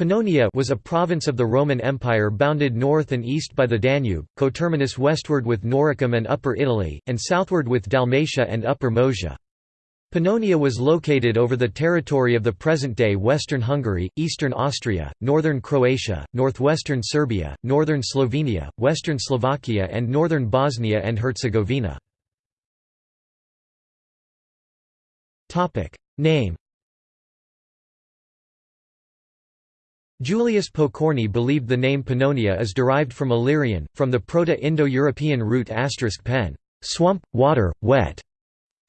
Pannonia was a province of the Roman Empire bounded north and east by the Danube, coterminous westward with Noricum and Upper Italy, and southward with Dalmatia and Upper Moesia. Pannonia was located over the territory of the present-day western Hungary, eastern Austria, northern Croatia, northwestern Serbia, northern Slovenia, western Slovakia and northern Bosnia and Herzegovina. Name Julius Pokorny believed the name Pannonia is derived from Illyrian, from the Proto-Indo-European root asterisk *pen, swamp, water, wet,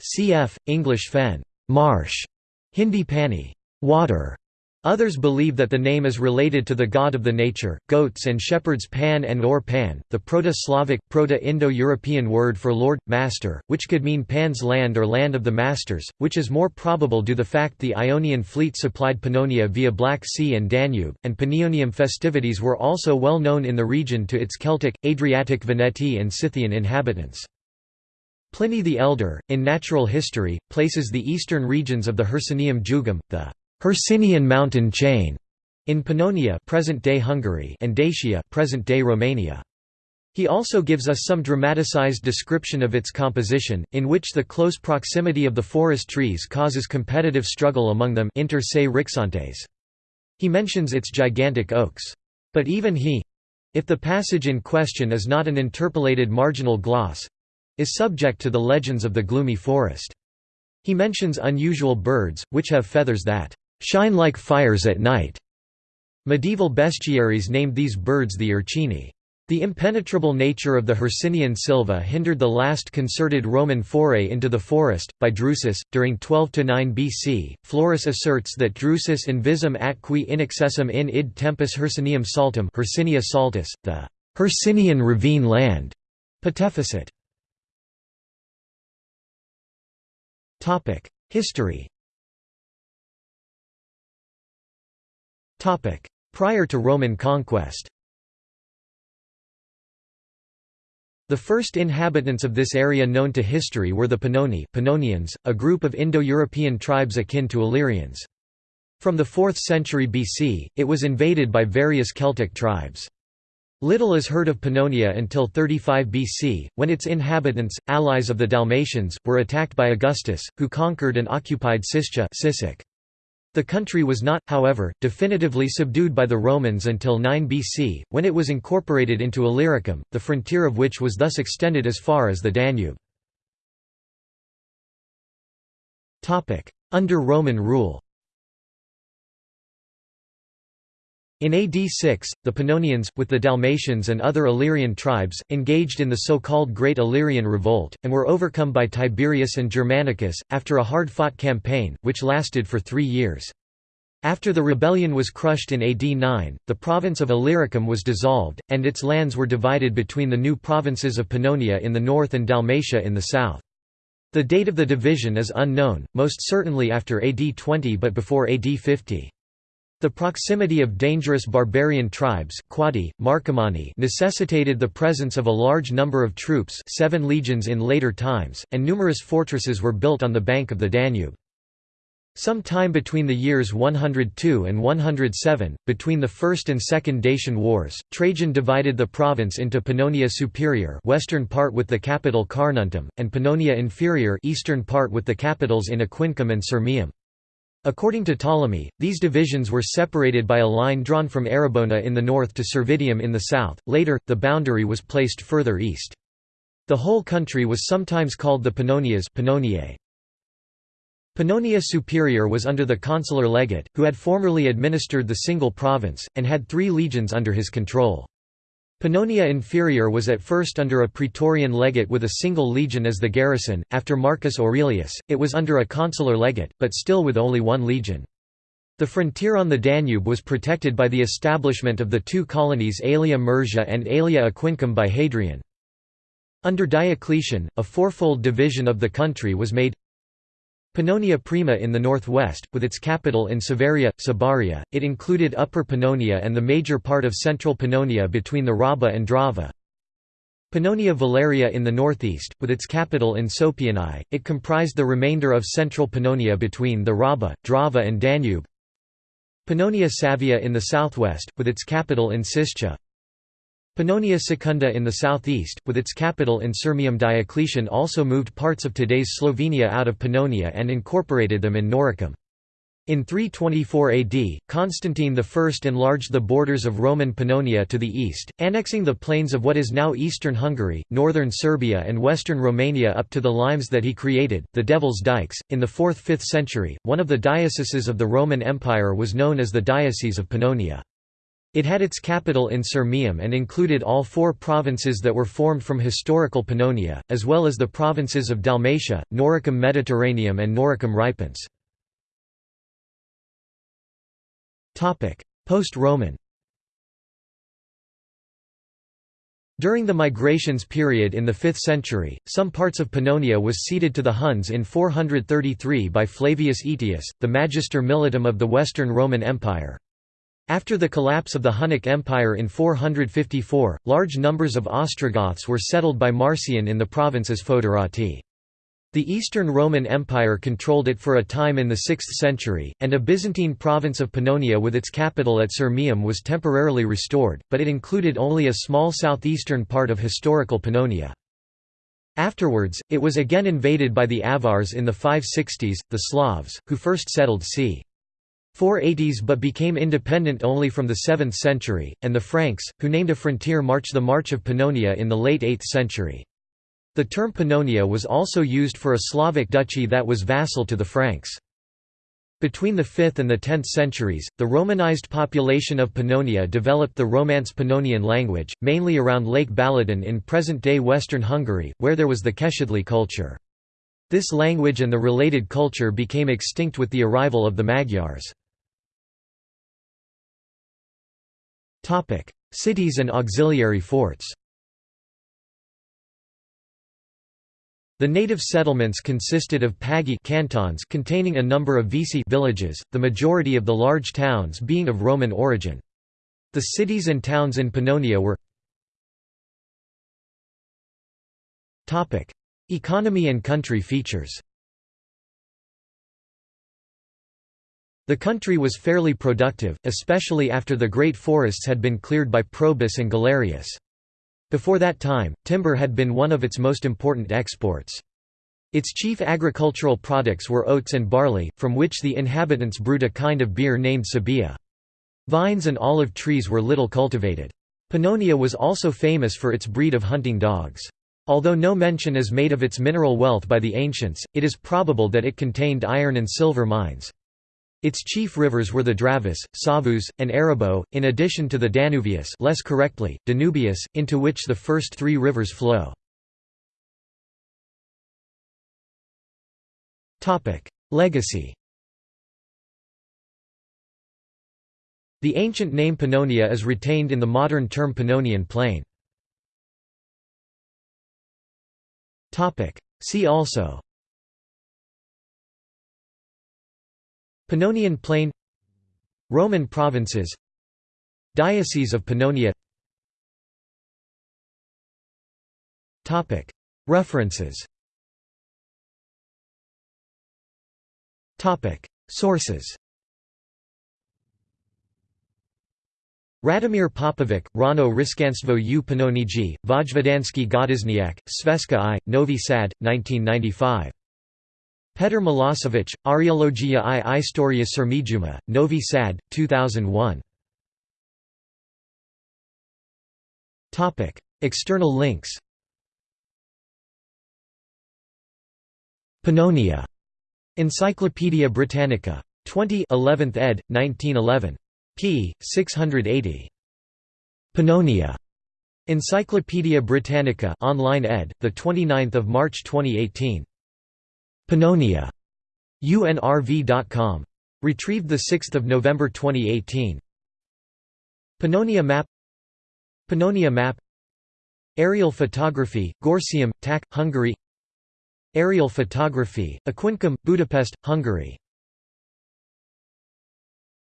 cf. English fen, marsh, Hindi pani, water, Others believe that the name is related to the god of the nature, goats and shepherds Pan and or Pan, the Proto-Slavic, Proto-Indo-European word for lord, master, which could mean Pan's land or land of the masters, which is more probable due to the fact the Ionian fleet supplied Pannonia via Black Sea and Danube, and Panionium festivities were also well known in the region to its Celtic, Adriatic Veneti and Scythian inhabitants. Pliny the Elder, in Natural History, places the eastern regions of the Hercynium Jugum, the Hercynian mountain chain in Pannonia present-day Hungary and Dacia present-day Romania. He also gives us some dramatized description of its composition, in which the close proximity of the forest trees causes competitive struggle among them inter se rixantes. He mentions its gigantic oaks. But even he—if the passage in question is not an interpolated marginal gloss—is subject to the legends of the gloomy forest. He mentions unusual birds, which have feathers that shine like fires at night. Medieval bestiaries named these birds the Urcini. The impenetrable nature of the Hercynian Silva hindered the last concerted Roman foray into the forest, by Drusus, during 12–9 BC. Florus asserts that Drusus invisum atqui inaccessum in id tempus Hercynium saltum Hercynia saltus, the Hercynian ravine land. patefecit. History Prior to Roman conquest The first inhabitants of this area known to history were the Pannoni Pannonians, a group of Indo-European tribes akin to Illyrians. From the 4th century BC, it was invaded by various Celtic tribes. Little is heard of Pannonia until 35 BC, when its inhabitants, allies of the Dalmatians, were attacked by Augustus, who conquered and occupied Siscia the country was not, however, definitively subdued by the Romans until 9 BC, when it was incorporated into Illyricum, the frontier of which was thus extended as far as the Danube. Under Roman rule In AD 6, the Pannonians, with the Dalmatians and other Illyrian tribes, engaged in the so-called Great Illyrian Revolt, and were overcome by Tiberius and Germanicus, after a hard-fought campaign, which lasted for three years. After the rebellion was crushed in AD 9, the province of Illyricum was dissolved, and its lands were divided between the new provinces of Pannonia in the north and Dalmatia in the south. The date of the division is unknown, most certainly after AD 20 but before AD 50. The proximity of dangerous barbarian tribes Quadi, Marcomanni necessitated the presence of a large number of troops seven legions in later times, and numerous fortresses were built on the bank of the Danube. Some time between the years 102 and 107, between the First and Second Dacian Wars, Trajan divided the province into Pannonia Superior western part with the capital Carnuntum, and Pannonia Inferior eastern part with the capitals in Aquincum and Sirmium. According to Ptolemy, these divisions were separated by a line drawn from Arrabona in the north to Servitium in the south. Later, the boundary was placed further east. The whole country was sometimes called the Pannonias Pannoniae. Pannonia Superior was under the consular legate, who had formerly administered the single province, and had three legions under his control. Pannonia Inferior was at first under a praetorian legate with a single legion as the garrison, after Marcus Aurelius, it was under a consular legate, but still with only one legion. The frontier on the Danube was protected by the establishment of the two colonies Aelia Mursa and Aelia Aquincum by Hadrian. Under Diocletian, a fourfold division of the country was made Pannonia Prima in the northwest, with its capital in Savaria, Sabaria, it included Upper Pannonia and the major part of central Pannonia between the Raba and Drava. Pannonia Valeria in the northeast, with its capital in Sopianae, it comprised the remainder of central Pannonia between the Raba, Drava and Danube. Pannonia Savia in the southwest, with its capital in Siscia Pannonia Secunda in the southeast, with its capital in Sirmium Diocletian also moved parts of today's Slovenia out of Pannonia and incorporated them in Noricum. In 324 AD, Constantine I enlarged the borders of Roman Pannonia to the east, annexing the plains of what is now eastern Hungary, northern Serbia, and western Romania up to the limes that he created, the Devil's Dikes. In the 4th 5th century, one of the dioceses of the Roman Empire was known as the Diocese of Pannonia. It had its capital in Sirmium and included all four provinces that were formed from historical Pannonia, as well as the provinces of Dalmatia, Noricum Mediterraneum and Noricum Ripens. Post-Roman During the migrations period in the 5th century, some parts of Pannonia was ceded to the Huns in 433 by Flavius Aetius, the Magister Militum of the Western Roman Empire. After the collapse of the Hunnic Empire in 454, large numbers of Ostrogoths were settled by Marcian in the provinces Foederati. The Eastern Roman Empire controlled it for a time in the 6th century, and a Byzantine province of Pannonia with its capital at Sirmium was temporarily restored, but it included only a small southeastern part of historical Pannonia. Afterwards, it was again invaded by the Avars in the 560s, the Slavs, who first settled c. 480s but became independent only from the 7th century, and the Franks, who named a frontier march the March of Pannonia in the late 8th century. The term Pannonia was also used for a Slavic duchy that was vassal to the Franks. Between the 5th and the 10th centuries, the Romanized population of Pannonia developed the Romance Pannonian language, mainly around Lake Balaton in present-day western Hungary, where there was the Keszthely culture. This language and the related culture became extinct with the arrival of the Magyars. Cities and auxiliary forts. The native settlements consisted of pagi cantons containing a number of vici villages, the majority of the large towns being of Roman origin. The cities and towns in Pannonia were Economy and country features The country was fairly productive, especially after the great forests had been cleared by Probus and Galerius. Before that time, timber had been one of its most important exports. Its chief agricultural products were oats and barley, from which the inhabitants brewed a kind of beer named sabia. Vines and olive trees were little cultivated. Pannonia was also famous for its breed of hunting dogs. Although no mention is made of its mineral wealth by the ancients, it is probable that it contained iron and silver mines. Its chief rivers were the Dravus, Savus, and Arrabo, in addition to the Danuvius less correctly, Danubius, into which the first three rivers flow. Legacy The ancient name Pannonia is retained in the modern term Pannonian Plain. See also Pannonian Plain Roman provinces Diocese of Pannonia. References. Sources. Radomir Popovic, Rano Riskanstvo u Panoniji, Vojvodansky Godizniak, Sveska I, Novi Sad, 1995. Petr Milosevic, Archeologia i Istoria Sirmijuma, Novi Sad, 2001. External links Pannonia. Encyclopædia Britannica. 20 11th ed., 1911. p. 680. Pannonia. Encyclopædia Britannica online ed., 29 March 2018. Pannonia. UNRV.com. Retrieved 6 November 2018. Pannonia map Pannonia map Aerial photography, Gorsium, TAC, Hungary Aerial photography, Aquincum, Budapest, Hungary